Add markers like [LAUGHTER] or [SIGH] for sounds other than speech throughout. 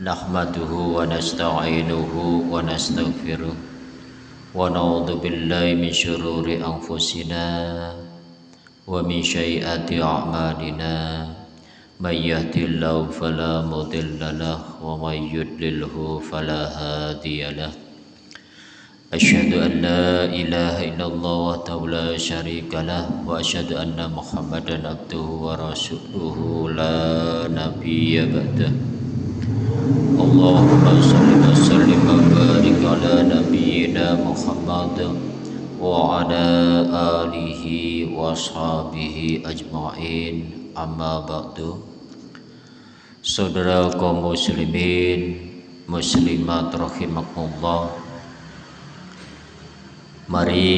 نحمده ونستعينه ونستغفره ونعوذ بالله من شرور أنفسنا ومن سيئات أعمالنا. من يهد الله فلا مضل له ومن يضلله فلا هادي له. أشهد أن لا إله إلا الله وحده لا شريك له وأشهد أن محمدا عبده ورسوله. لا نبي بعده. اللهم صل وسلم وبارك على نبينا محمد وعلى آله وصحبه أجمعين أما بعد Saudara kaum muslimin muslimat rahimakumullah Mari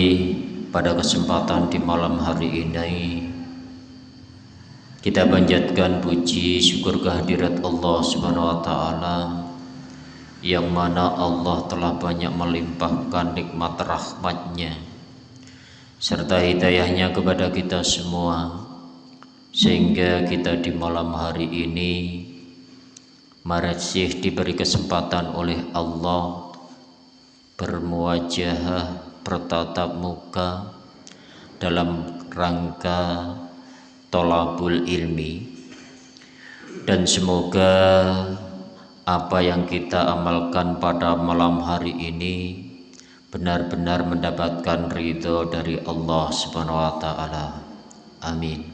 pada kesempatan di malam hari ini kita panjatkan puji syukur kehadirat Allah Subhanahu wa taala yang mana Allah telah banyak melimpahkan nikmat rahmatnya serta hidayahnya kepada kita semua sehingga kita di malam hari ini masih diberi kesempatan oleh Allah bermuajah bertatap muka dalam rangka tolabul ilmi dan semoga apa yang kita amalkan pada malam hari ini benar-benar mendapatkan ridho dari Allah Subhanahu wa taala. Amin.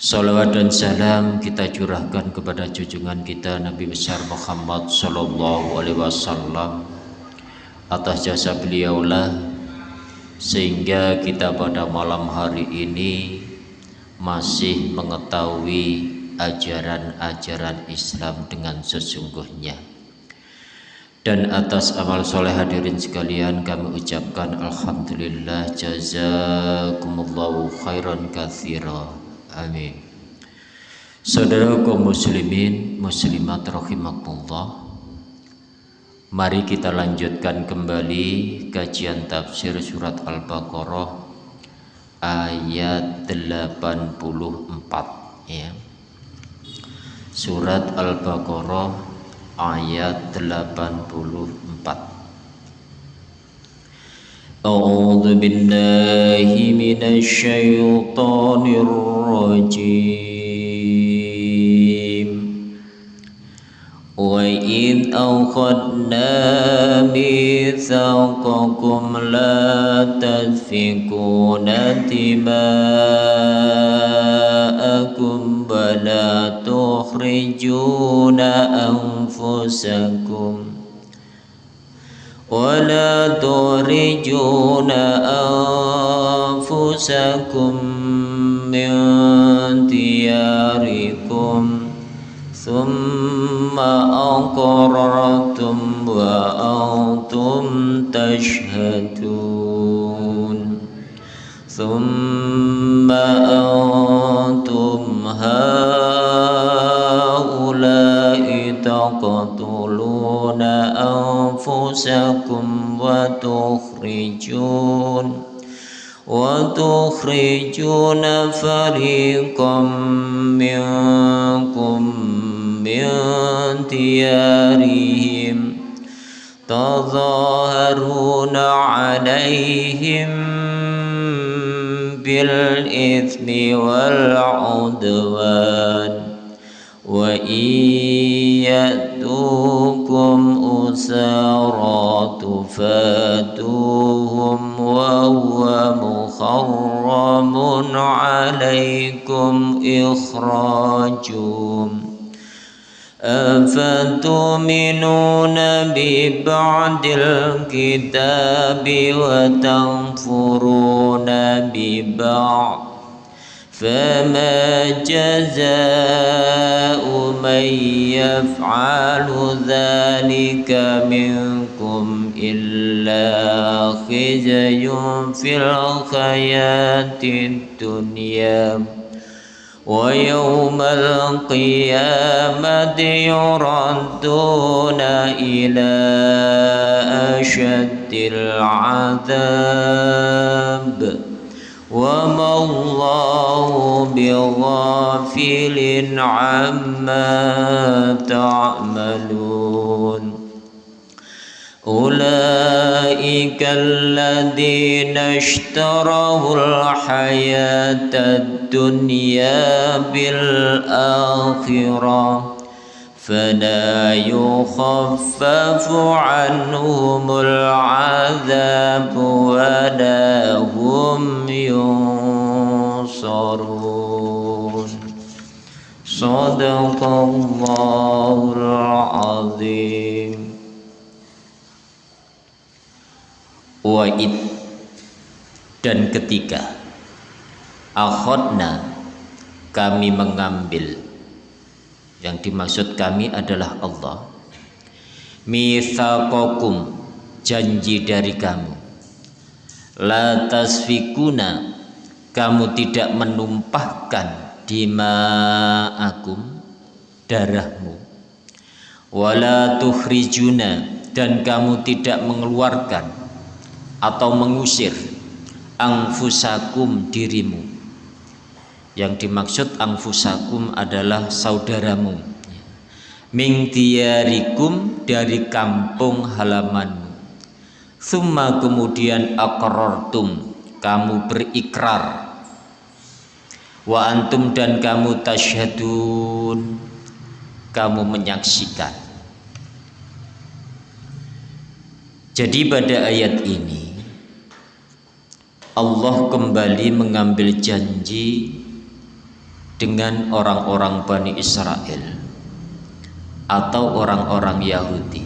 Salawat dan salam kita curahkan kepada junjungan kita Nabi besar Muhammad sallallahu alaihi wasallam atas jasa beliaulah sehingga kita pada malam hari ini masih mengetahui ajaran-ajaran Islam dengan sesungguhnya. Dan atas amal soleh hadirin sekalian kami ucapkan Alhamdulillah jazakumullahu khairan kathira amin. Saudara kaum muslimin muslimat rahimakumullah. Mari kita lanjutkan kembali kajian tafsir surat Al-Baqarah ayat 84 ya. Surat Al-Baqarah ayat 84. A'udzu billahi minasy syaithanir rajim. وإذ أخذنا ميثاقكم لا تسفكون دماءكم ولا تخرجون أنفسكم ولا تخرجون أنفسكم من دياركم ثم أقررتم وأنتم تشهدون. ثم أنتم هؤلاء تقتلون أنفسكم وتخرجون. وتخرجون فريقا منكم من ديارهم تظاهرون عليهم بالإثم والعدوان وإن يأتوكم أسارى تفاتوهم وهو محرم عليكم إخراجهم أفتؤمنون ببعض الكتاب وتنفرون ببعض؟ فما جزاء من يفعل ذلك منكم إلا خزي في الحياة الدنيا. ويوم القيامة يردون إلى أشد العذاب. وما الله بغافل عما تعملون. أولئك الذين اشتروا الحياة الدنيا بالآخرة فلا يخفف عنهم العذاب ولا هم ينصرون. صدق الله العظيم. Wa'id dan ketika Akhodna kami mengambil. Yang dimaksud kami adalah Allah. Mithakokum janji dari kamu. La tasfikuna kamu tidak menumpahkan dima'akum darahmu. Wala tukhrijuna dan kamu tidak mengeluarkan atau mengusir angfusakum dirimu. Yang dimaksud angfusakum adalah saudaramu. Mingtiarikum dari kampung halamanmu. Summa kemudian akrortum kamu berikrar. Wa antum dan kamu tasyhadun kamu menyaksikan. Jadi pada ayat ini Allah kembali mengambil janji dengan orang-orang Bani Israel atau orang-orang Yahudi.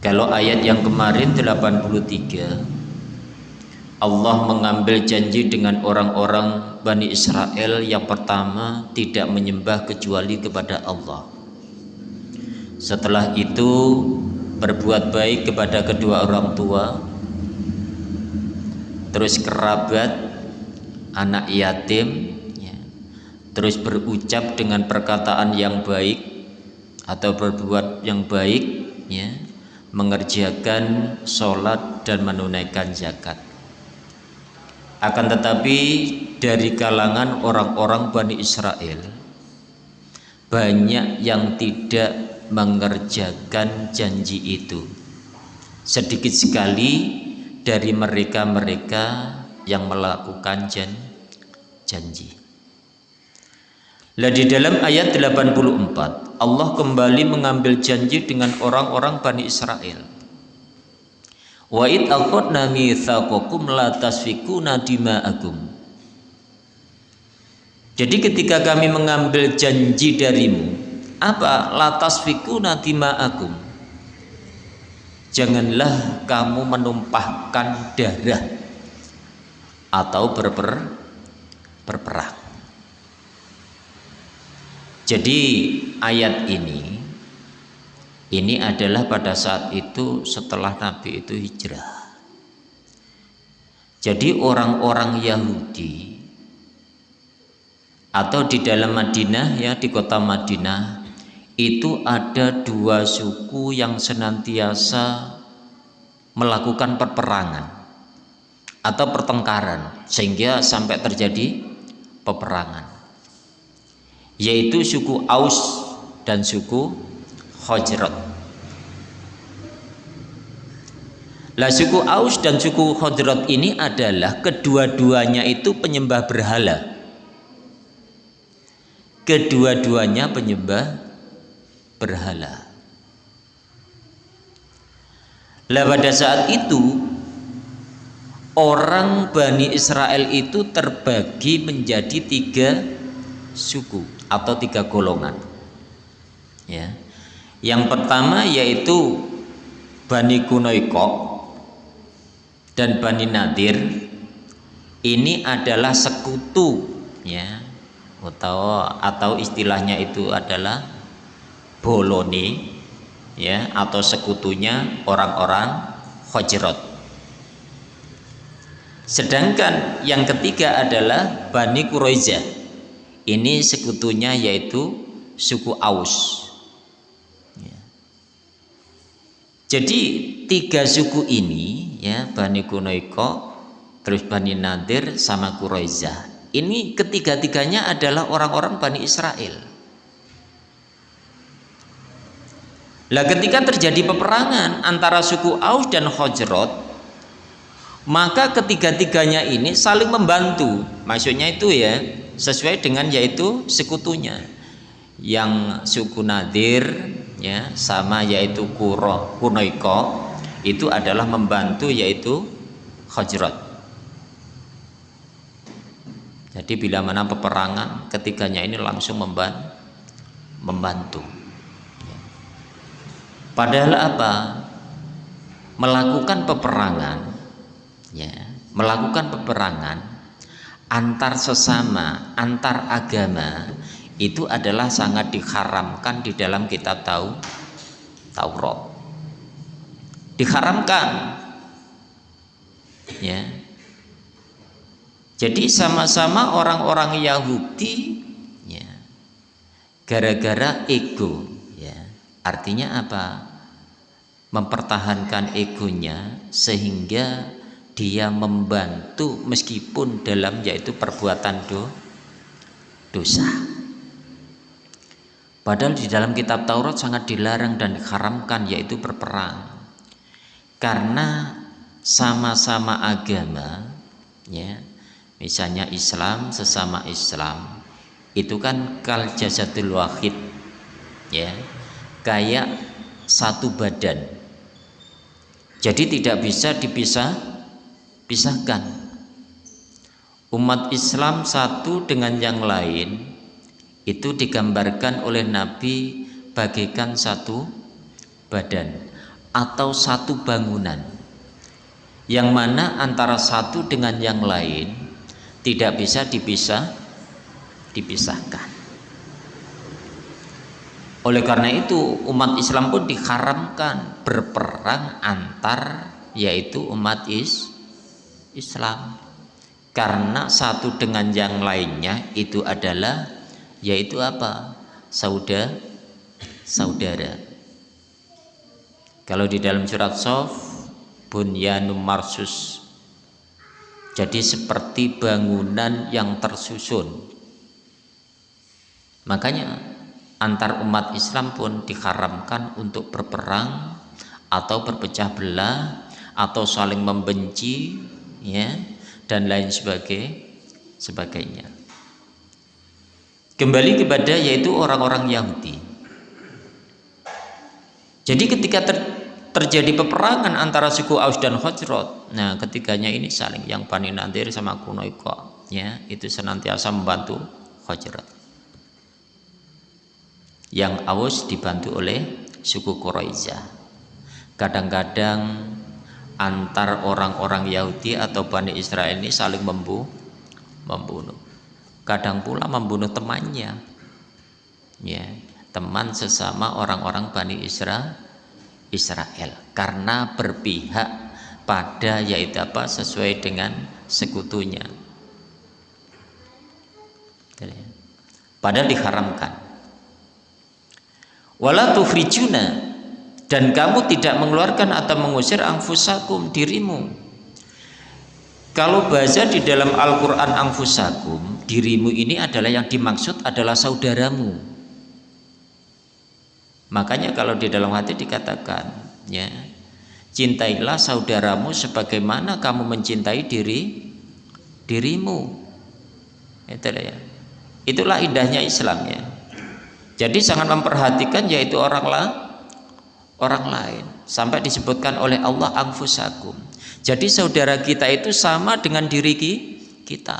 Kalau ayat yang kemarin 83 Allah mengambil janji dengan orang-orang Bani Israel yang pertama tidak menyembah kecuali kepada Allah. Setelah itu berbuat baik kepada kedua orang tua, terus kerabat anak yatim ya. terus berucap dengan perkataan yang baik atau berbuat yang baik ya. Mengerjakan sholat dan menunaikan zakat. Akan tetapi dari kalangan orang-orang Bani Israel banyak yang tidak mengerjakan janji itu. Sedikit sekali dari mereka-mereka yang melakukan jan, janji. Lah di dalam ayat 84 Allah kembali mengambil janji dengan orang-orang Bani Israel. Wa id aqadna mitsaqakum la tasfikuna dima'akum. Jadi ketika kami mengambil janji darimu, apa la tasfikuna dima'akum? Janganlah kamu menumpahkan darah atau berper berperang. Jadi ayat ini ini adalah pada saat itu setelah Nabi itu hijrah. Jadi orang-orang Yahudi atau di dalam Madinah ya di kota Madinah itu ada dua suku yang senantiasa melakukan perperangan atau pertengkaran sehingga sampai terjadi peperangan. Yaitu suku Aus dan suku Khajrat lah suku Aus dan suku Khajrat ini adalah kedua-duanya itu penyembah berhala. Kedua-duanya penyembah berhala. Lah pada saat itu orang Bani Israel itu terbagi menjadi tiga suku atau tiga golongan. Ya. Yang pertama yaitu Bani Kunoiko dan Bani Nadir ini adalah sekutu ya atau atau istilahnya itu adalah Boloni ya atau sekutunya orang-orang Khajrat. Sedangkan yang ketiga adalah Bani Quraizah. Ini sekutunya yaitu suku Aus. Ya. Jadi tiga suku ini ya Bani Kunoiko, terus Bani Nadir sama Quraizah. Ini ketiga-tiganya adalah orang-orang Bani Israel. Lah ketika terjadi peperangan antara suku Aus dan Khajrat, maka ketiga-tiganya ini saling membantu. Maksudnya itu ya, sesuai dengan yaitu sekutunya. Yang suku Nadir ya sama yaitu Kuro, Kunoiko itu adalah membantu yaitu Khajrat. Jadi bila mana peperangan ketiganya ini langsung membantu. Padahal apa? Melakukan peperangan ya, melakukan peperangan antar sesama, antar agama itu adalah sangat diharamkan di dalam kitab tahu Taurat. Diharamkan. Ya, jadi sama-sama orang-orang Yahudi ya, gara-gara ego. Artinya apa? Mempertahankan egonya sehingga dia membantu meskipun dalam yaitu perbuatan do, dosa. Padahal di dalam kitab Taurat sangat dilarang dan diharamkan yaitu berperang. Karena sama-sama agama ya misalnya Islam sesama Islam itu kan kal jasadul wahid ya kayak satu badan. Jadi tidak bisa dipisah pisahkan. Umat Islam satu dengan yang lain itu digambarkan oleh Nabi bagaikan satu badan atau satu bangunan. Yang mana antara satu dengan yang lain tidak bisa dipisah dipisahkan oleh karena itu umat Islam pun diharamkan berperang antar yaitu umat is Islam. Karena satu dengan yang lainnya itu adalah yaitu apa? Saudara saudara. Kalau di dalam surat Sof bunyanum marsus. Jadi seperti bangunan yang tersusun. Makanya antar umat Islam pun diharamkan untuk berperang atau berpecah belah atau saling membenci ya dan lain sebagai sebagainya kembali kepada yaitu orang-orang Yahudi jadi ketika ter terjadi peperangan antara suku Aus dan Khajrat. Nah, ketiganya ini saling yang Bani Nadir sama Kunoiko ya, itu senantiasa membantu Khajrat. Yang Aus dibantu oleh suku Quraizah. Kadang-kadang antar orang-orang Yahudi atau Bani Israel ini saling membu membunuh. Kadang pula membunuh temannya. Ya, teman sesama orang-orang Bani Israel Israel karena berpihak pada yaitu apa sesuai dengan sekutunya padahal diharamkan wala tufrijuna dan kamu tidak mengeluarkan atau mengusir angfusakum dirimu kalau bahasa di dalam Al-Quran angfusakum dirimu ini adalah yang dimaksud adalah saudaramu Makanya kalau di dalam hati dikatakan ya cintailah saudaramu sebagaimana kamu mencintai diri dirimu. Itulah ya. Itulah indahnya Islam ya. Jadi sangat memperhatikan yaitu orang lah orang lain sampai disebutkan oleh Allah angfusakum. Jadi saudara kita itu sama dengan diri kita.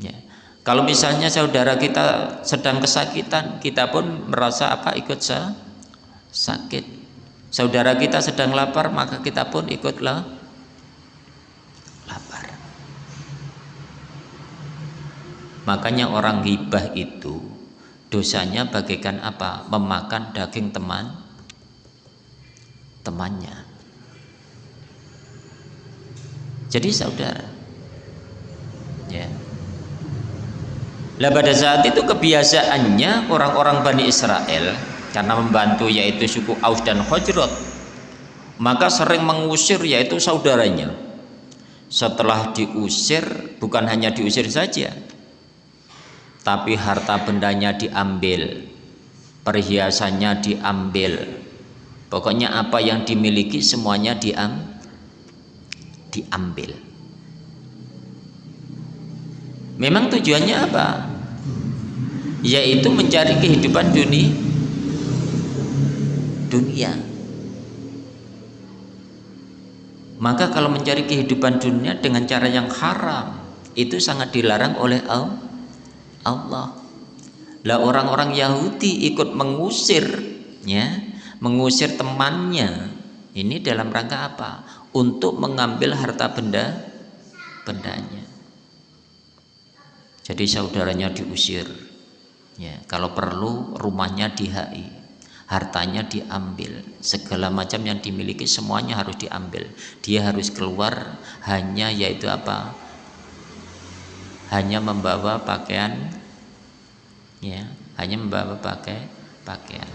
Ya. Kalau misalnya saudara kita sedang kesakitan, kita pun merasa apa ikut sakit. Saudara kita sedang lapar, maka kita pun ikutlah lapar. Makanya orang hibah itu dosanya bagaikan apa? Memakan daging teman temannya. Jadi saudara, ya. Lah pada saat itu kebiasaannya orang-orang Bani Israel karena membantu yaitu suku Aus dan Khajrat maka sering mengusir yaitu saudaranya setelah diusir bukan hanya diusir saja tapi harta bendanya diambil. Perhiasannya diambil. Pokoknya apa yang dimiliki semuanya diam diambil. Memang tujuannya apa? Yaitu mencari kehidupan dunia dunia. Maka kalau mencari kehidupan dunia dengan cara yang haram itu sangat dilarang oleh Allah lah orang-orang Yahudi ikut mengusir ya mengusir temannya. Ini dalam rangka apa? Untuk mengambil harta benda bendanya. Jadi saudaranya diusir. Ya kalau perlu rumahnya dihai hartanya diambil. Segala macam yang dimiliki semuanya harus diambil. Dia harus keluar hanya yaitu apa hanya membawa pakaian ya hanya membawa pakai pakaian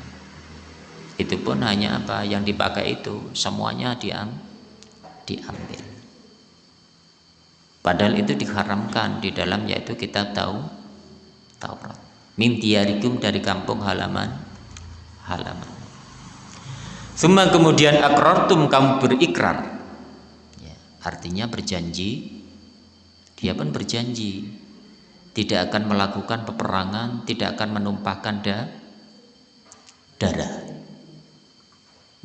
itu pun hanya apa yang dipakai itu semuanya diam diambil padahal itu diharamkan di dalam yaitu kita tahu Taurat min dari kampung halaman halaman. Semua kemudian akrartum kamu berikrar. Ya, artinya berjanji. Dia pun berjanji tidak akan melakukan peperangan, tidak akan menumpahkan da, darah.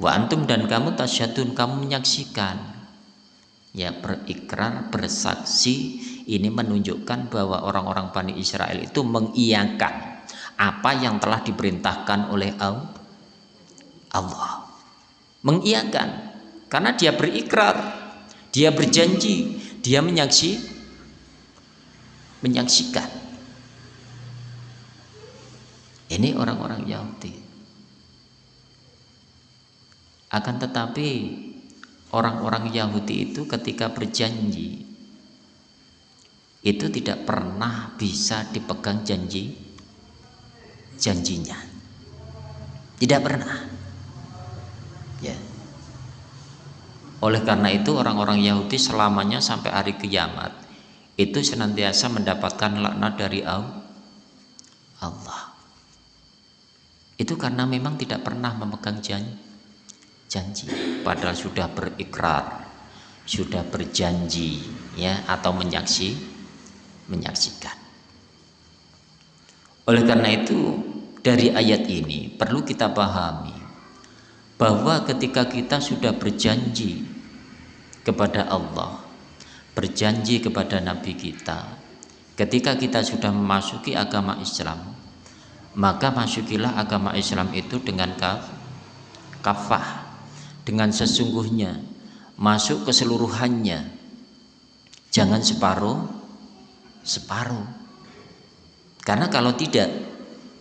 Wa antum dan kamu tasyadun, kamu menyaksikan. Ya berikrar, bersaksi ini menunjukkan bahwa orang-orang Bani Israel itu mengiyakan apa yang telah diperintahkan oleh Allah mengiyakan karena dia berikrar dia berjanji dia menyaksi menyaksikan. Ini orang-orang Yahudi. Akan tetapi orang-orang Yahudi itu ketika berjanji itu tidak pernah bisa dipegang janji janjinya. Tidak pernah. Ya. Oleh karena itu orang-orang Yahudi selamanya sampai hari kiamat itu senantiasa mendapatkan laknat dari Allah. Itu karena memang tidak pernah memegang janji, janji. Padahal sudah berikrar sudah berjanji ya atau menyaksi menyaksikan. Oleh karena itu dari ayat ini perlu kita pahami bahwa ketika kita sudah berjanji kepada Allah, berjanji kepada Nabi kita, ketika kita sudah memasuki agama Islam, maka masukilah agama Islam itu dengan kaf, kafah, dengan sesungguhnya, masuk keseluruhannya, jangan separuh, separuh karena kalau tidak,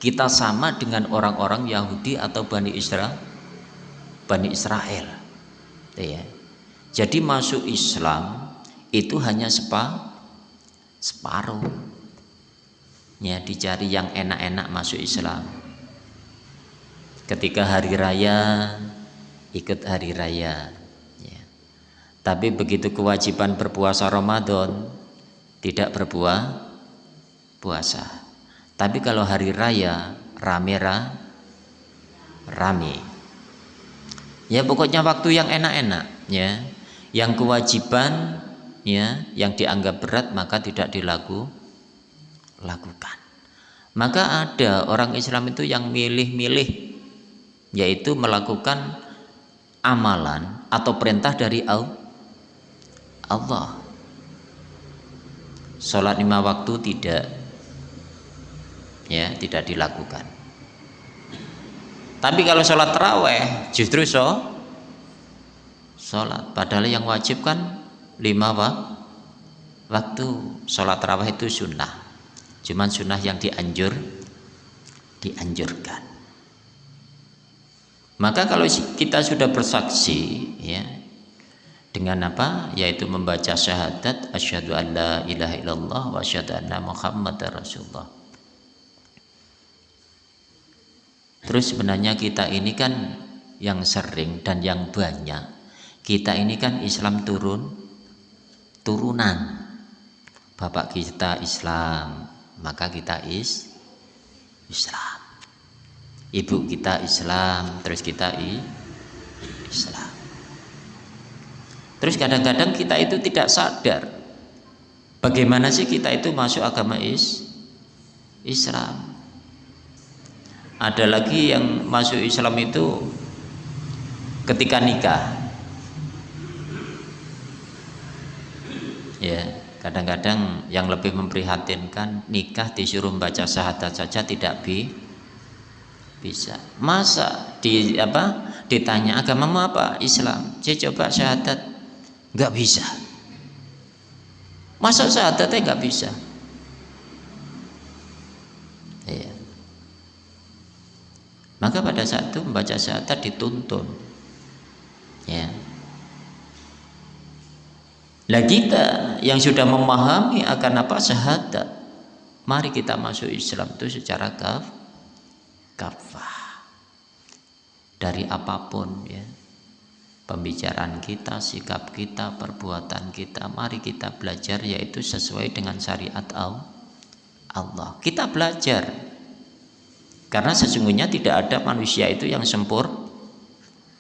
kita sama dengan orang-orang Yahudi atau Bani Israel. Bani Israel. Ya. Jadi masuk Islam itu hanya sepa, separuh. Ya, dicari yang enak-enak masuk Islam. Ketika hari raya, ikut hari raya. Ya. Tapi begitu kewajiban berpuasa Ramadan, tidak berbuah puasa. Tapi kalau hari raya rame ra, rame. Ya pokoknya waktu yang enak-enak ya. Yang kewajiban ya yang dianggap berat maka tidak dilaku lakukan. Maka ada orang Islam itu yang milih-milih yaitu melakukan amalan atau perintah dari Allah. Sholat lima waktu tidak ya tidak dilakukan tapi kalau sholat terawih justru so sholat padahal yang wajib kan lima wa waktu sholat terawih itu sunnah. Cuman sunnah yang dianjur dianjurkan. Maka kalau kita sudah bersaksi ya dengan apa? Yaitu membaca syahadat asyhadu an la ilaha illallah wa asyhadu anna muhammadar rasulullah. Terus sebenarnya kita ini kan yang sering dan yang banyak. Kita ini kan Islam turun turunan bapak kita Islam maka kita is Islam. Ibu kita Islam terus kita i Islam. Terus kadang-kadang kita itu tidak sadar bagaimana sih kita itu masuk agama is Islam. Ada lagi yang masuk Islam itu ketika nikah ya kadang-kadang yang lebih memprihatinkan nikah disuruh membaca syahadat saja tidak bi bisa. Masa di apa ditanya agamamu apa? Islam. Saya coba syahadat. Nggak bisa. Masa syahadatnya nggak bisa? Ya. maka pada saat itu membaca syahadat dituntun. Ya lah kita yang sudah memahami akan apa syahadat, mari kita masuk Islam itu secara kaf kafah. Dari apa pun ya. Pembicaraan kita, sikap kita, perbuatan kita, mari kita belajar yaitu sesuai dengan syariat Allah. Kita belajar. Karena sesungguhnya tidak ada manusia itu yang sempur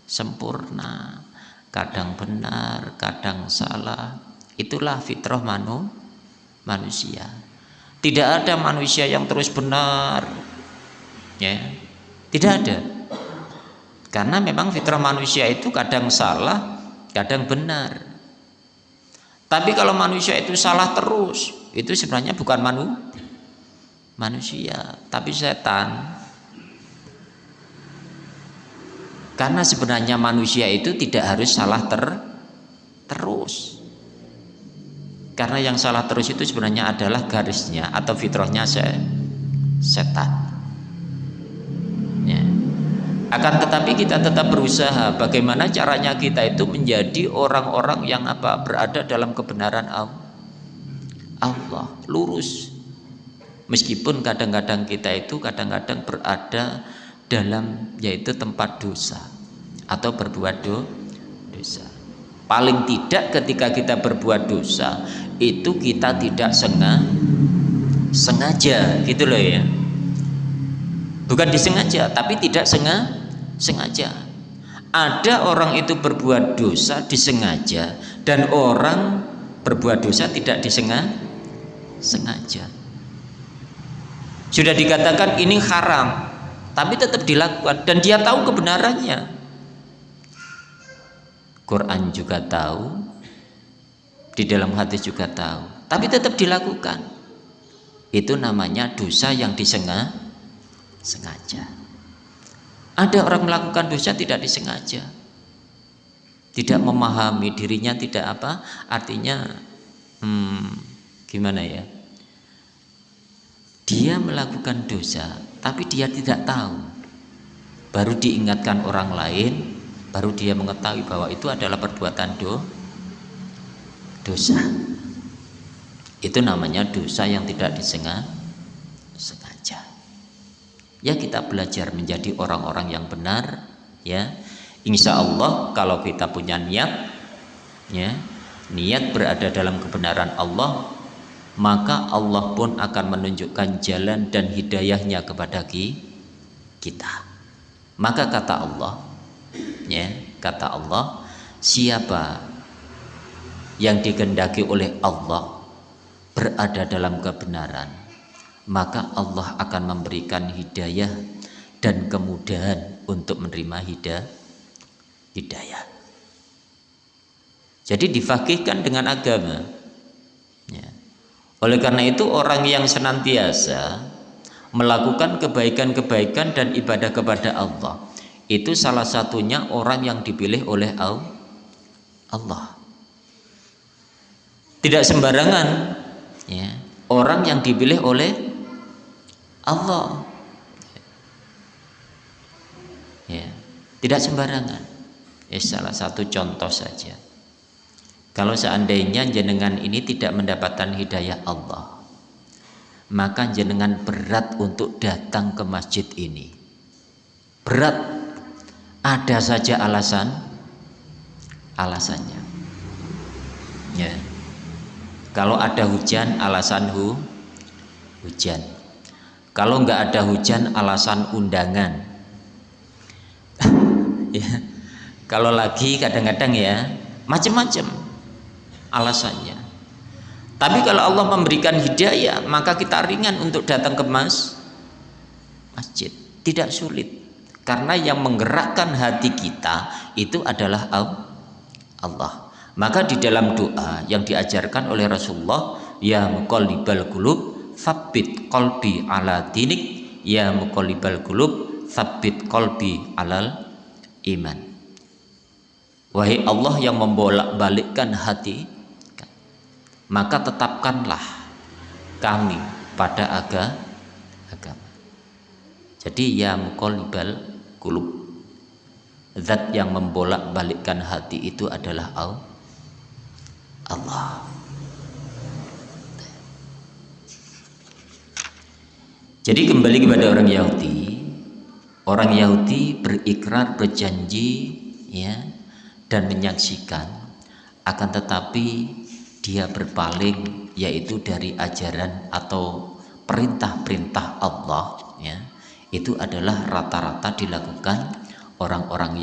sempurna kadang benar, kadang salah. Itulah fitrah manu, manusia. Tidak ada manusia yang terus benar. Ya. Tidak ada. Karena memang fitrah manusia itu kadang salah, kadang benar. Tapi kalau manusia itu salah terus, itu sebenarnya bukan manu, manusia, tapi setan. Karena sebenarnya manusia itu tidak harus salah ter terus. Karena yang salah terus itu sebenarnya adalah garisnya atau fitrahnya se setan. Ya. Akan tetapi kita tetap berusaha bagaimana caranya kita itu menjadi orang-orang yang apa berada dalam kebenaran Allah lurus. Meskipun kadang-kadang kita itu kadang-kadang berada dalam yaitu tempat dosa atau berbuat do, dosa. Paling tidak ketika kita berbuat dosa itu kita tidak sengaja sengaja gitu loh ya. Bukan disengaja tapi tidak sengaja sengaja. Ada orang itu berbuat dosa disengaja dan orang berbuat dosa tidak disengaja sengaja. Sudah dikatakan ini haram, tapi tetap dilakukan. Dan dia tahu kebenarannya. Quran juga tahu. Di dalam hadis juga tahu. Tapi tetap dilakukan. Itu namanya dosa yang disengaja sengaja. Ada orang melakukan dosa tidak disengaja. Tidak memahami dirinya tidak apa. Artinya hmm, gimana ya? Dia melakukan dosa tapi dia tidak tahu. Baru diingatkan orang lain baru dia mengetahui bahwa itu adalah perbuatan do dosa. Itu namanya dosa yang tidak disengaja sengaja. Ya kita belajar menjadi orang-orang yang benar ya. Insya Allah kalau kita punya niat ya niat berada dalam kebenaran Allah maka Allah pun akan menunjukkan jalan dan hidayahnya kepada kita. Maka kata Allah ya kata Allah siapa yang digendaki oleh Allah berada dalam kebenaran maka Allah akan memberikan hidayah dan kemudahan untuk menerima hidayah hidayah. Jadi difakihkan dengan agama oleh karena itu orang yang senantiasa melakukan kebaikan-kebaikan dan ibadah kepada Allah itu salah satunya orang yang dipilih oleh Allah. Tidak sembarangan ya, orang yang dipilih oleh Allah. Ya, tidak sembarangan. Ya, salah satu contoh saja. Kalau seandainya jenengan ini tidak mendapatkan hidayah Allah, maka jenengan berat untuk datang ke masjid ini. Berat, ada saja alasan, alasannya. Ya. kalau ada hujan alasan hu hujan kalau nggak ada hujan alasan undangan [LAUGHS] ya kalau lagi kadang-kadang ya macam-macam alasannya. Tapi kalau Allah memberikan hidayah maka kita ringan untuk datang ke mas masjid. Tidak sulit. Karena yang menggerakkan hati kita itu adalah Allah. Maka di dalam doa yang diajarkan oleh Rasulullah ya muqallibal qulub tsabbit qalbi ala dinik. Ya muqallibal qulub tsabbit qalbi alal iman. Wahai Allah yang membolak-balikkan hati maka tetapkanlah kami pada aga agama. Jadi ya muqallibal qulub. Zat yang membolak-balikkan hati itu adalah Allah. Jadi kembali kepada orang Yahudi. Orang Yahudi berikrar berjanji ya dan menyaksikan akan tetapi dia berpaling yaitu dari ajaran atau perintah-perintah Allah ya itu adalah rata-rata dilakukan orang-orang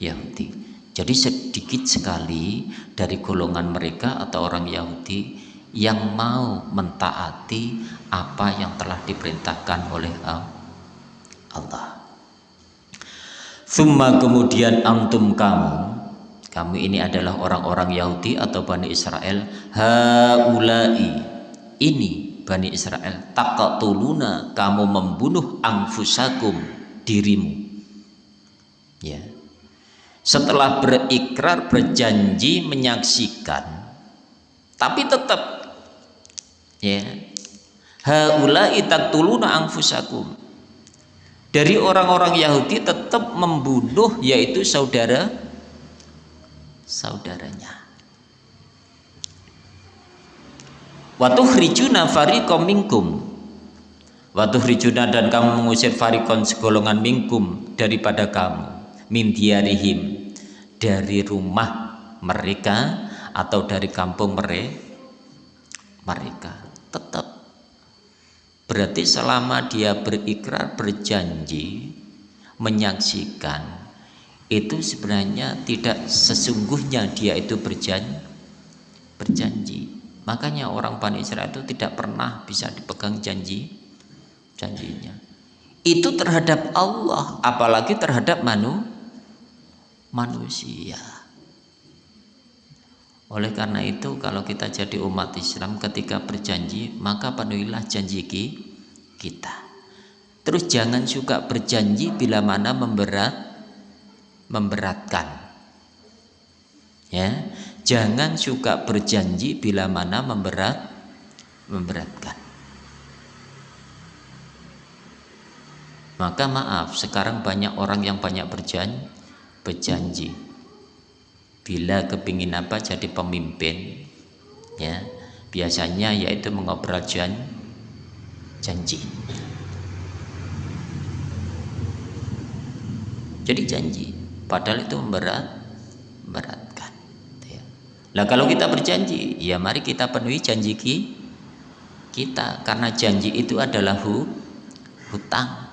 Yahudi jadi sedikit sekali dari golongan mereka atau orang Yahudi yang mau mentaati apa yang telah diperintahkan oleh Allah. Summa kemudian antum kamu, kamu ini adalah orang-orang Yahudi atau Bani Israel, haulai. Ini Bani Israel, takatuluna kamu membunuh angfusakum dirimu. Ya, setelah berikrar berjanji menyaksikan tapi tetap ya. Haula'i taqtuluna anfusakum. Dari orang-orang Yahudi tetap membunuh yaitu saudara saudaranya. Watu hrijuna fariqom minkum. Watu hrijuna dan kamu mengusir farikon segolongan minkum daripada kamu min diarihim dari rumah mereka atau dari kampung mereka. Tetap. Berarti selama dia berikrar berjanji menyaksikan itu sebenarnya tidak sesungguhnya dia itu berjanji berjanji makanya orang Bani Israel itu tidak pernah bisa dipegang janji janjinya itu terhadap Allah apalagi terhadap manusia manusia. Oleh karena itu kalau kita jadi umat Islam ketika berjanji maka penuhilah janji kita. Terus jangan suka berjanji bila mana memberat memberatkan. Ya, jangan suka berjanji bila mana memberat memberatkan. Maka maaf, sekarang banyak orang yang banyak berjanji berjanji bila kepingin apa jadi pemimpin ya biasanya yaitu mengobrol jan, janji jadi janji padahal itu memberat memberatkan ya. Nah kalau kita berjanji ya mari kita penuhi janji kita karena janji itu adalah hu, hutang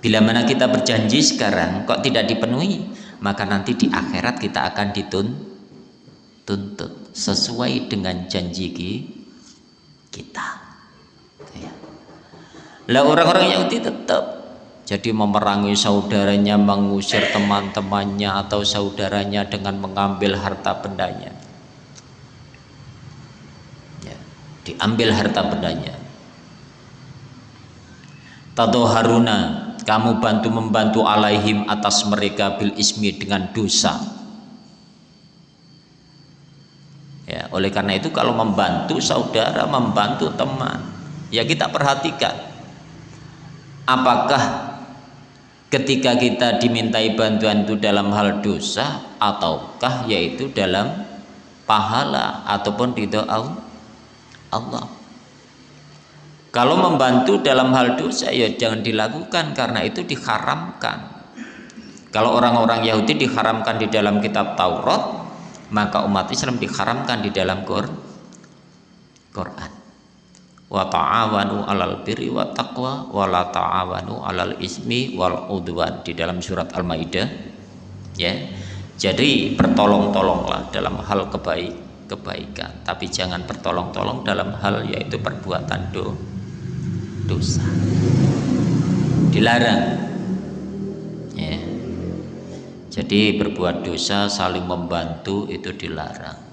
bila mana kita berjanji sekarang kok tidak dipenuhi maka nanti di akhirat kita akan dituntut sesuai dengan janji kita ya. lah orang-orang Yahudi tetap jadi memerangi saudaranya mengusir teman-temannya atau saudaranya dengan mengambil harta bendanya. Ya, diambil harta bendanya. Tato Haruna kamu bantu membantu alaihim atas mereka bil ismi dengan dosa. Ya oleh karena itu kalau membantu saudara membantu teman ya kita perhatikan apakah ketika kita dimintai bantuan itu dalam hal dosa ataukah yaitu dalam pahala ataupun ridho Allah? Kalau membantu dalam hal dosa ya jangan dilakukan karena itu diharamkan. Kalau orang-orang Yahudi diharamkan di dalam kitab Taurat, maka umat Islam diharamkan di dalam Quran wa ta'awanu 'alal birri wa taqwa wa la ta'awanu 'alal ismi wal udwan. Di dalam surat Al-Maidah ya. Jadi bertolong-tolonglah dalam hal kebaik kebaikan. Tapi jangan bertolong-tolong dalam hal yaitu perbuatan do, dosa. Dilarang ya. Jadi berbuat dosa saling membantu itu dilarang.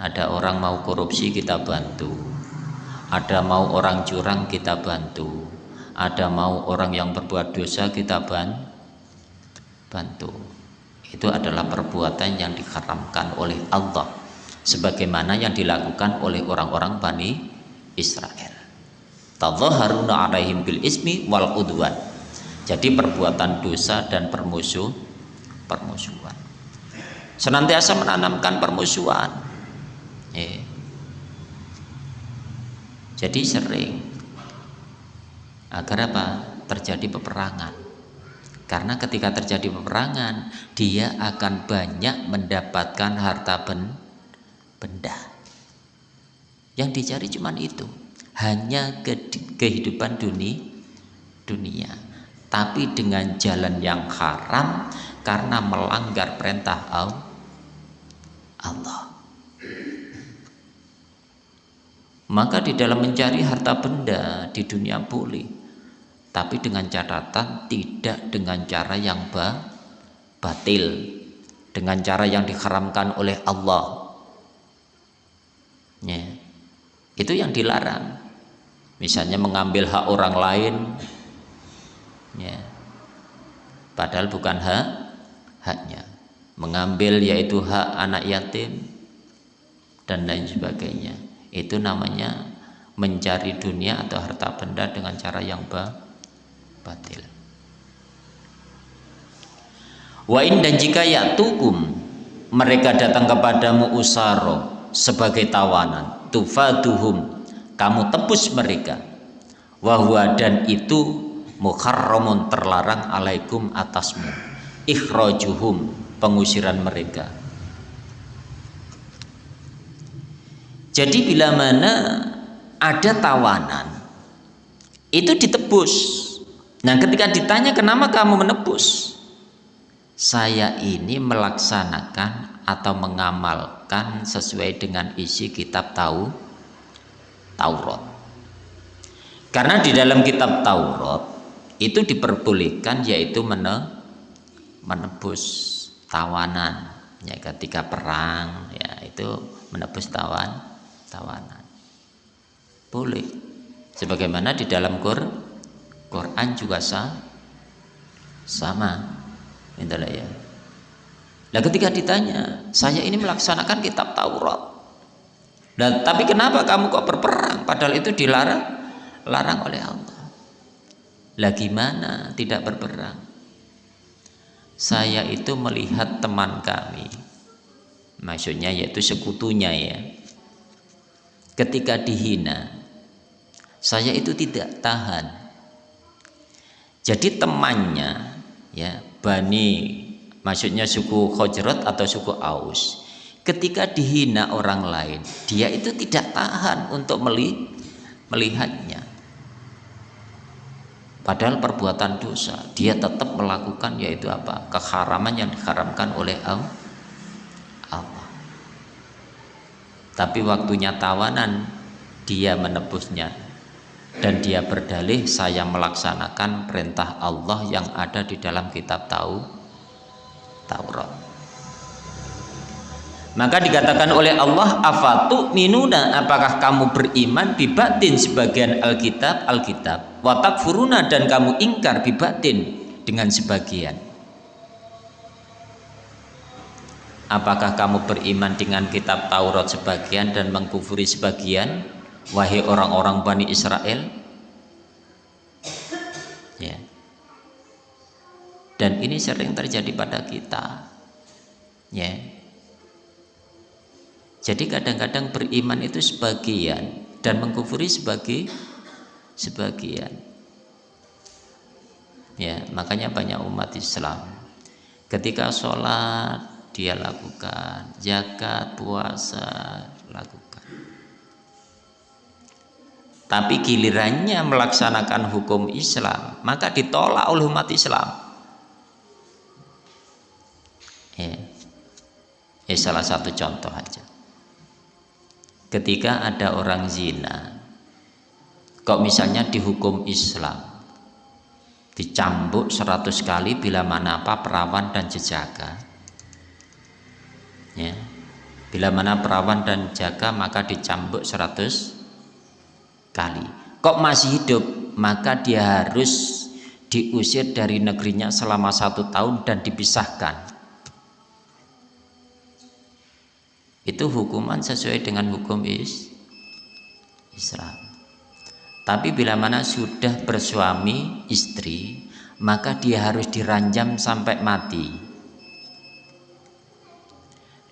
Ada orang mau korupsi kita bantu ada mau orang curang kita bantu. Ada mau orang yang berbuat dosa kita bantu. Itu adalah perbuatan yang diharamkan oleh Allah sebagaimana yang dilakukan oleh orang-orang Bani Israel. Alaihim bil ismi wal udwan. Jadi perbuatan dosa dan permusuh permusuhan. Senantiasa menanamkan permusuhan. Eh, jadi sering agar apa? Terjadi peperangan. Karena ketika terjadi peperangan, dia akan banyak mendapatkan harta ben benda. Yang dicari cuma itu, hanya ke kehidupan dunia, dunia. Tapi dengan jalan yang haram karena melanggar perintah Allah. Maka di dalam mencari harta benda di dunia boleh, tapi dengan catatan tidak dengan cara yang ba batil, dengan cara yang diharamkan oleh Allah. Ya. Itu yang dilarang. Misalnya mengambil hak orang lain, ya. padahal bukan hak haknya. Mengambil yaitu hak anak yatim dan lain sebagainya itu namanya mencari dunia atau harta benda dengan cara yang batil. Wa in dan jika ya tukum mereka datang kepadamu usaro sebagai tawanan tufaduhum kamu tebus mereka. Wahwa dan itu muharramun terlarang alaikum atasmu ikhrajuhum pengusiran mereka Jadi bila mana ada tawanan itu ditebus. Nah, ketika ditanya kenapa kamu menebus? Saya ini melaksanakan atau mengamalkan sesuai dengan isi kitab tahu Taurat. Karena di dalam kitab Taurat itu diperbolehkan yaitu mene, menebus tawanan ya ketika perang ya itu menebus tawan tawanan. Boleh. Sebagaimana di dalam Quran juga sah sama. Mintalah ya. Nah ketika ditanya saya ini melaksanakan kitab Taurat. Dan tapi kenapa kamu kok berperang? Padahal itu dilarang larang oleh Allah. Lah gimana tidak berperang? Saya itu melihat teman kami maksudnya yaitu sekutunya ya ketika dihina. Saya itu tidak tahan. Jadi temannya ya Bani maksudnya suku Khojrat atau suku Aus ketika dihina orang lain dia itu tidak tahan untuk melihatnya. Padahal perbuatan dosa dia tetap melakukan yaitu apa? Keharaman yang diharamkan oleh Allah tapi waktunya tawanan dia menebusnya. Dan dia berdalih saya melaksanakan perintah Allah yang ada di dalam kitab tahu Taurat. Maka dikatakan oleh Allah afatu minuna apakah kamu beriman bibatin sebagian Alkitab? Alkitab. Watak furuna dan kamu ingkar bibatin dengan sebagian Apakah kamu beriman dengan kitab Taurat sebagian dan mengkufuri sebagian? Wahai orang-orang Bani Israel? Ya. Dan ini sering terjadi pada kita. Ya. Jadi kadang-kadang beriman itu sebagian dan mengkufuri sebagai sebagian. Ya, makanya banyak umat Islam ketika sholat dia lakukan zakat puasa lakukan. Tapi gilirannya melaksanakan hukum Islam maka ditolak oleh umat Islam. Ya. ya salah satu contoh aja. Ketika ada orang zina kok misalnya dihukum Islam dicambuk seratus kali bila mana apa perawan dan jejaga ya bila mana perawan dan jaga maka dicambuk seratus kali. Kok masih hidup? Maka dia harus diusir dari negerinya selama satu tahun dan dipisahkan. Itu hukuman sesuai dengan hukum is Islam. Tapi bila mana sudah bersuami istri maka dia harus diranjam sampai mati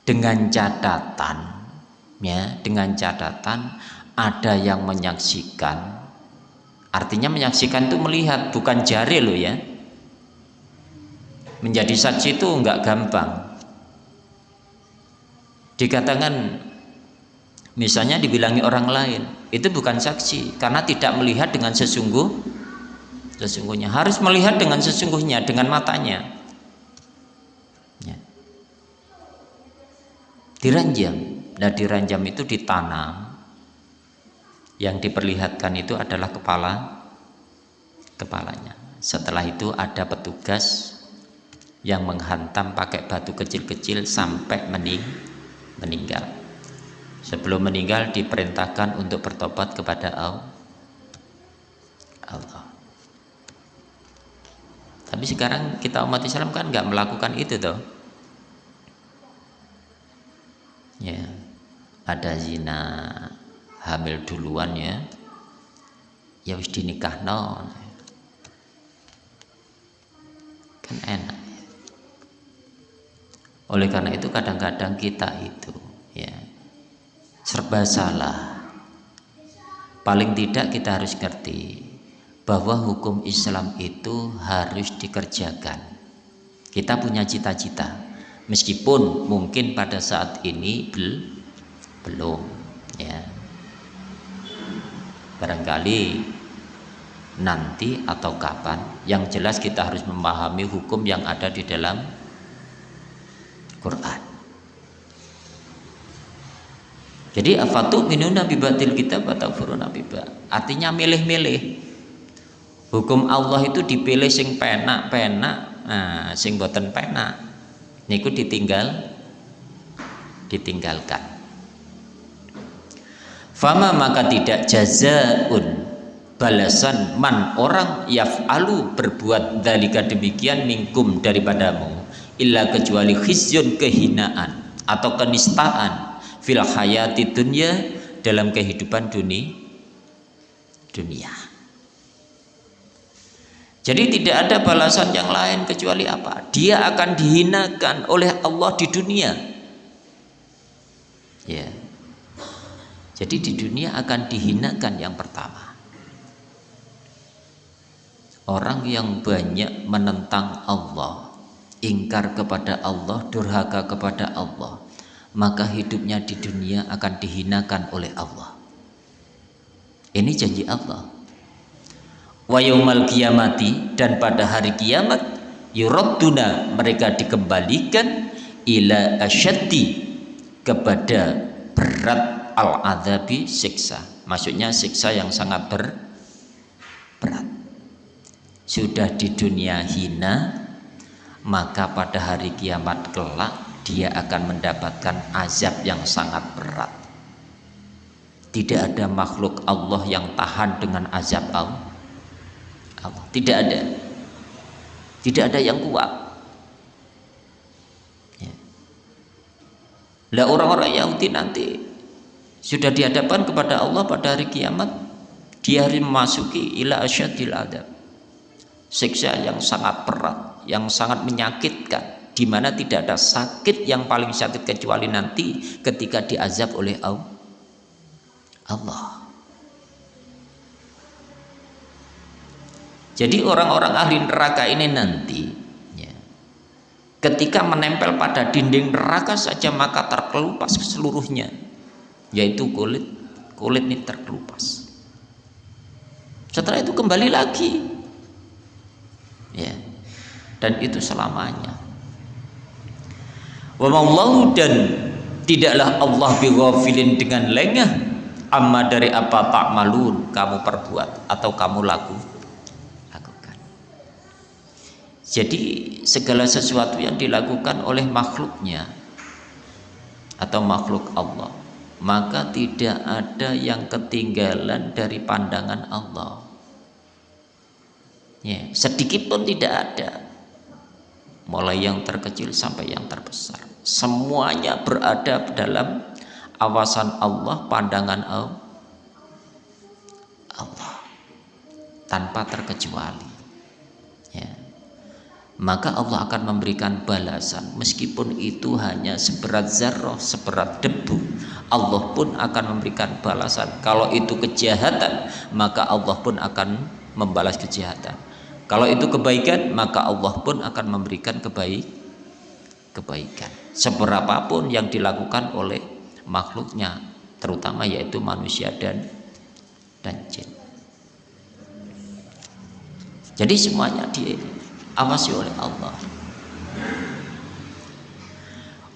dengan catatan ya dengan catatan ada yang menyaksikan. Artinya menyaksikan itu melihat bukan jari loh ya. Menjadi saksi itu enggak gampang. Dikatakan misalnya dibilangi orang lain itu bukan saksi karena tidak melihat dengan sesungguh sesungguhnya. Harus melihat dengan sesungguhnya dengan matanya diranjam. Dan diranjam itu ditanam. Yang diperlihatkan itu adalah kepala kepalanya. Setelah itu ada petugas yang menghantam pakai batu kecil-kecil sampai mening meninggal. Sebelum meninggal diperintahkan untuk bertobat kepada Allah. Tapi sekarang kita umat Islam kan nggak melakukan itu toh ya. Ada zina hamil duluan ya. Ya wis dinikah no kan enak. Oleh karena itu kadang-kadang kita itu ya serba salah. Paling tidak kita harus ngerti bahwa hukum Islam itu harus dikerjakan. Kita punya cita-cita meskipun mungkin pada saat ini bel belum ya. Barangkali nanti atau kapan yang jelas kita harus memahami hukum yang ada di dalam Quran. Jadi afatu minuna bibatil kita batafuruna biba artinya milih-milih. Hukum Allah itu dipilih sing penak-penak nah sing boten penak niku ditinggal ditinggalkan. Fama maka tidak jazaun balasan man orang yaf'alu berbuat dalika demikian mingkum daripadamu illa kecuali khizyun kehinaan atau kenistaan fil hayati dunia dalam kehidupan dunia dunia jadi tidak ada balasan yang lain kecuali apa dia akan dihinakan oleh Allah di dunia ya jadi di dunia akan dihinakan yang pertama. Orang yang banyak menentang Allah, ingkar kepada Allah, durhaka kepada Allah, maka hidupnya di dunia akan dihinakan oleh Allah. Ini janji Allah. Wa yaumal kiamati dan pada hari kiamat yuradduna mereka dikembalikan ila asyaddi kepada berat al-adzabi siksa. Maksudnya siksa yang sangat ber, berat. Sudah di dunia hina maka pada hari kiamat kelak dia akan mendapatkan azab yang sangat berat. Tidak ada makhluk Allah yang tahan dengan azab Allah Allah tidak ada. Tidak ada yang kuat. Ya. lah orang-orang Yahudi nanti sudah dihadapkan kepada Allah pada hari kiamat dia hari memasuki ila asyadil adab. Siksa yang sangat berat yang sangat menyakitkan di mana tidak ada sakit yang paling sakit kecuali nanti ketika diazab oleh Allah jadi orang-orang ahli neraka ini nanti ya, ketika menempel pada dinding neraka saja maka terkelupas seluruhnya yaitu kulit kulit ini terkelupas. Setelah itu kembali lagi ya dan itu selamanya. Wa dan tidaklah Allah bighafilin dengan lengah amma dari apa tak malun kamu perbuat atau kamu laku lakukan jadi segala sesuatu yang dilakukan oleh makhluknya atau makhluk Allah maka tidak ada yang ketinggalan dari pandangan Allah. Ya, sedikit pun tidak ada. Mulai yang terkecil sampai yang terbesar. Semuanya berada dalam awasan Allah pandangan Allah. Tanpa terkecuali maka Allah akan memberikan balasan. Meskipun itu hanya seberat zarroh seberat debu Allah pun akan memberikan balasan. Kalau itu kejahatan maka Allah pun akan membalas kejahatan. Kalau itu kebaikan maka Allah pun akan memberikan kebaik kebaikan. Seberapapun yang dilakukan oleh makhluknya terutama yaitu manusia dan dan jin. Jadi semuanya dia awasi oleh Allah.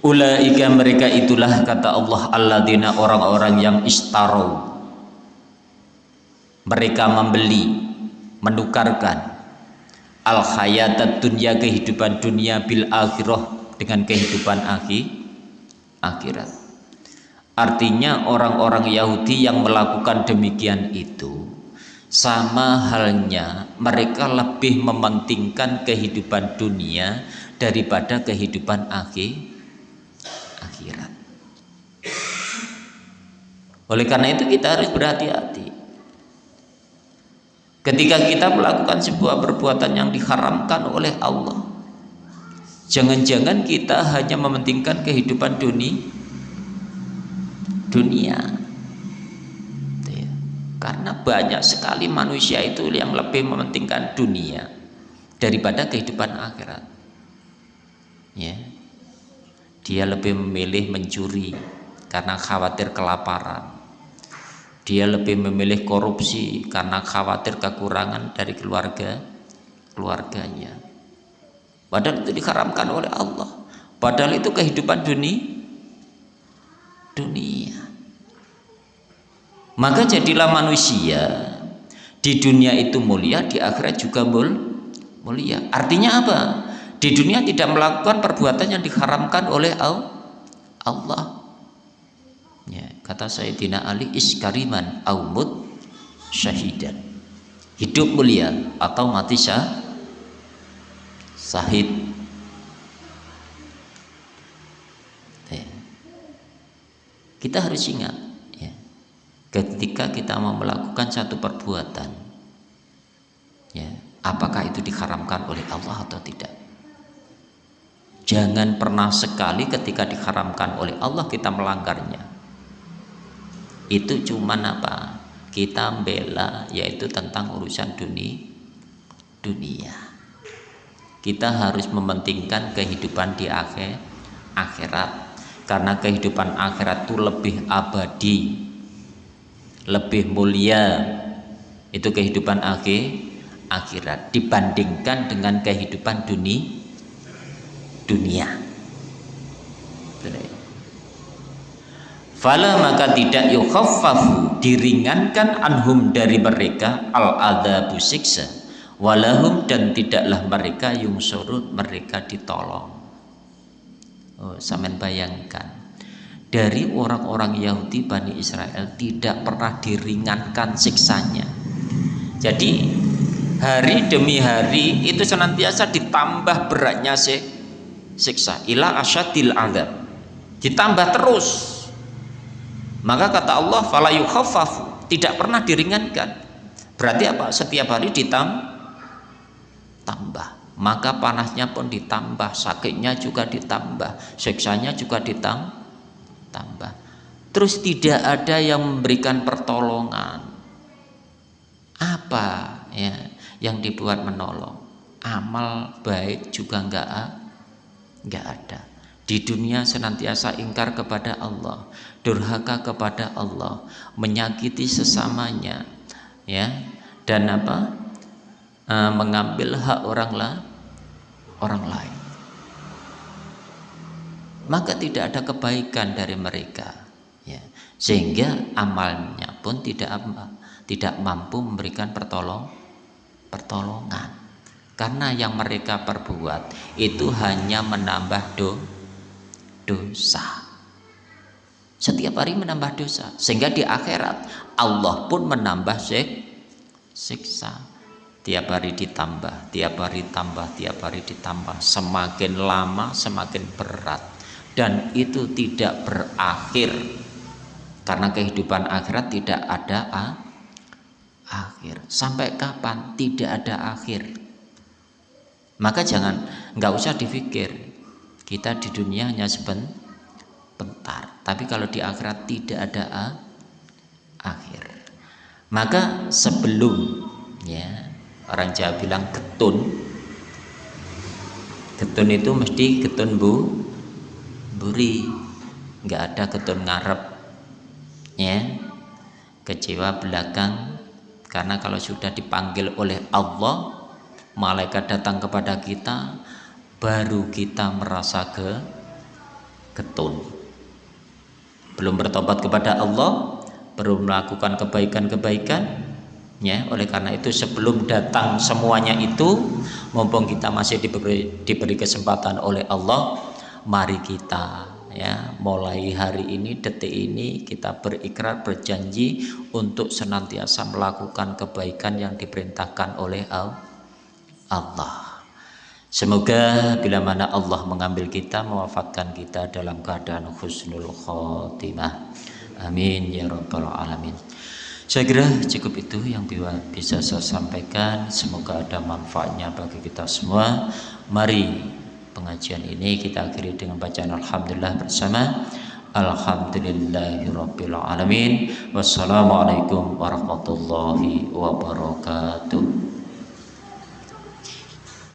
Ulaika mereka itulah kata Allah alladzina orang-orang yang istarau mereka membeli menukarkan al hayatat dunia kehidupan dunia bil akhirah dengan kehidupan akhir akhirat. Artinya orang-orang Yahudi yang melakukan demikian itu sama halnya mereka lebih mementingkan kehidupan dunia daripada kehidupan akhir akhirat. Oleh karena itu kita harus berhati-hati. Ketika kita melakukan sebuah perbuatan yang diharamkan oleh Allah jangan-jangan kita hanya mementingkan kehidupan dunia dunia karena banyak sekali manusia itu yang lebih mementingkan dunia daripada kehidupan akhirat. Ya. Dia lebih memilih mencuri karena khawatir kelaparan. Dia lebih memilih korupsi karena khawatir kekurangan dari keluarga keluarganya. Padahal itu diharamkan oleh Allah. Padahal itu kehidupan dunia. Dunia maka jadilah manusia di dunia itu mulia di akhirat juga mul mulia. Artinya apa? Di dunia tidak melakukan perbuatan yang diharamkan oleh Allah. Ya, kata Sayyidina Ali iskariman aumut syahidan. Hidup mulia atau mati syah sahid ya. kita harus ingat ketika kita mau melakukan satu perbuatan ya apakah itu diharamkan oleh Allah atau tidak? Jangan pernah sekali ketika diharamkan oleh Allah kita melanggarnya. Itu cuma apa? Kita bela yaitu tentang urusan dunia dunia. Kita harus mementingkan kehidupan di akhir akhirat. Karena kehidupan akhirat itu lebih abadi lebih mulia itu kehidupan akhir akhirat dibandingkan dengan kehidupan dunia dunia. Fala maka tidak yukhaffafu diringankan anhum dari mereka al adzabu siksa walahum dan tidaklah mereka yung surut mereka ditolong. Oh, samen bayangkan dari orang-orang Yahudi Bani Israel tidak pernah diringankan siksanya. Jadi hari demi hari itu senantiasa ditambah beratnya siksa. Ila asyadil adab ditambah terus. Maka kata Allah tidak pernah diringankan. Berarti apa? Setiap hari ditambah maka panasnya pun ditambah sakitnya juga ditambah siksanya juga ditambah tambah terus tidak ada yang memberikan pertolongan. Apa ya yang dibuat menolong? Amal baik juga enggak enggak ada. Di dunia senantiasa ingkar kepada Allah durhaka kepada Allah menyakiti sesamanya ya. Dan apa? E, mengambil hak orang lah orang lain maka tidak ada kebaikan dari mereka ya. Sehingga amalnya pun tidak tidak mampu memberikan pertolong pertolongan. Karena yang mereka perbuat itu hanya menambah do, dosa. Setiap hari menambah dosa sehingga di akhirat Allah pun menambah sik, siksa. Tiap hari ditambah tiap hari tambah tiap hari ditambah. Semakin lama semakin berat dan itu tidak berakhir. Karena kehidupan akhirat tidak ada ah, akhir. Sampai kapan? Tidak ada akhir. Maka jangan nggak usah dipikir. Kita di dunia hanya sebentar. Bentar tapi kalau di akhirat tidak ada a, akhir. Maka sebelum ya orang Jawa bilang getun. Getun itu mesti getun bu buri nggak ada getun ngarep ya kecewa belakang. Karena kalau sudah dipanggil oleh Allah malaikat datang kepada kita baru kita merasa ke getun belum bertobat kepada Allah belum melakukan kebaikan-kebaikan ya oleh karena itu sebelum datang semuanya itu mumpung kita masih diberi, diberi kesempatan oleh Allah mari kita ya mulai hari ini detik ini kita berikrar berjanji untuk senantiasa melakukan kebaikan yang diperintahkan oleh Allah Semoga bila mana Allah mengambil kita, mewafatkan kita dalam keadaan husnul khotimah. Amin ya rabbal alamin. Saya kira cukup itu yang bisa saya sampaikan. Semoga ada manfaatnya bagi kita semua. Mari pengajian ini kita akhiri dengan bacaan Alhamdulillah bersama. Alhamdulillahirabbil alamin. Wassalamualaikum warahmatullahi wabarakatuh.